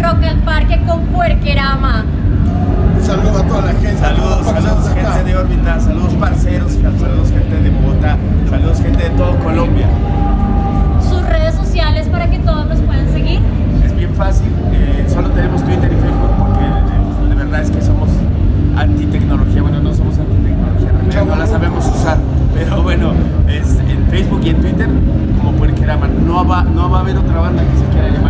Rock al Parque con Puerquerama. Saludos a toda la gente. Saludos, saludos gente de órbita, saludos parceros, saludos gente de Bogotá, saludos gente de todo Colombia. Sus redes sociales para que todos nos puedan seguir. Es bien fácil, eh, solo tenemos Twitter y Facebook porque de verdad es que somos antitecnología, bueno no somos antitecnología, no la sabemos usar, pero bueno, es en Facebook y en Twitter como Puerquerama, no va, no va a haber otra banda que se quiera